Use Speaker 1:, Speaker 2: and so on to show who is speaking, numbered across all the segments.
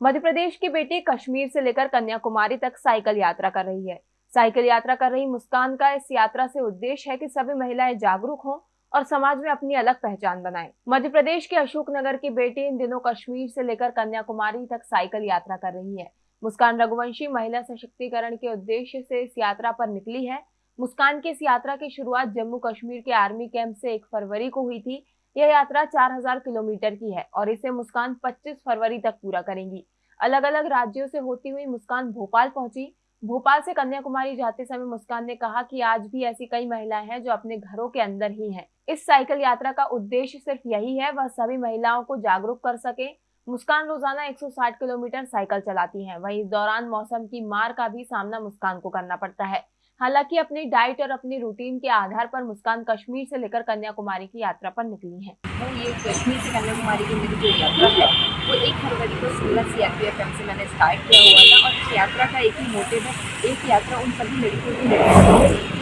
Speaker 1: मध्य प्रदेश की बेटी कश्मीर से लेकर कन्याकुमारी तक साइकिल यात्रा कर रही है। साइकिल यात्रा कर रही मुस्कान का इस यात्रा से उद्देश्य है कि सभी महिलाएँ जागरूक हों और समाज में अपनी अलग पहचान बनाएँ। मध्य प्रदेश के अशोकनगर की बेटी इन दिनों कश्मीर से लेकर कन्याकुमारी तक साइकिल यात्रा कर रही है। मुस्कान रघुवंशी महिला सशक्तिकरण के उद्देश्य से इस यात्रा पर निकली है। मुस्कान की इस यात्रा की शुरुआत जम्मू कश्मीर के आर्मी कैंप से एक फरवरी को हुई थी। यह यात्रा 4000 किलोमीटर की है और इसे मुस्कान 25 फरवरी तक पूरा करेंगी। अलग अलग राज्यों से होती हुई मुस्कान भोपाल पहुँची। भोपाल से कन्याकुमारी जाते समय मुस्कान ने कहा कि आज भी ऐसी कई महिलाएँ हैं जो अपने घरों के अंदर ही हैं। इस साइकिल यात्रा का उद्देश्य सिर्फ़ यही है, वह सभी महिलाओं को जागरूक कर सके। मुस्कान रोज़ाना 160 किलोमीटर साइकिल चलाती हैं। वहीं इस दौरान मौसम की मार का भी सामना मुस्कान को करना पड़ता है। हालाँकि अपनी डाइट और अपनी रूटीन के आधार पर मुस्कान कश्मीर से लेकर कन्याकुमारी की यात्रा पर निकली है।
Speaker 2: वो ये कश्मीर से कन्याकुमारी की मेरी जो यात्रा है, वो एक फरवरी को सोलह सी आर एम से मैंने स्टार्ट किया हुआ था और इस यात्रा का एक ही मोटिव है, एक यात्रा उन सभी लड़कियों की।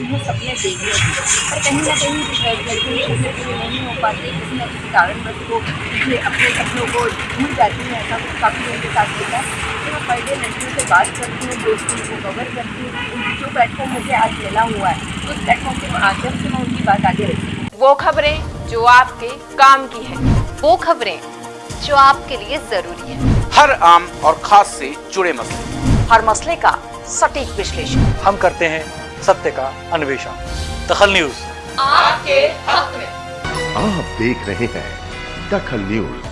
Speaker 2: हिम्मत करती हैं सपने देखने की पर कहीं ना कहीं लड़कियों के सपने पूरे नहीं हो पाते किसी न किसी कारणवश को मुझे अपने सपनों को भूल जाती हैं ऐसा काफ़ी लोगों के साथ होता है। तो मैं पर डे लड़कियों से बात करती हूँ दोस्तों को कवर करती हूँ। जो प्लेटफॉर्म मुझे आज मिला हुआ है उस प्लेटफॉर्म के माध्यम से मैं उनकी बात आगे रखती हूँ।
Speaker 1: वो खबरें जो आपके काम की है
Speaker 3: वो खबरें जो आपके लिए ज़रूरी है।
Speaker 4: हर आम और खास से जुड़े मसले।
Speaker 3: हर मसले का सटीक विश्लेषण।
Speaker 5: हम करते हैं सत्य का अन्वेषण। दखल न्यूज़।
Speaker 3: आपके हक में।
Speaker 6: आप देख रहे हैं दखल न्यूज़।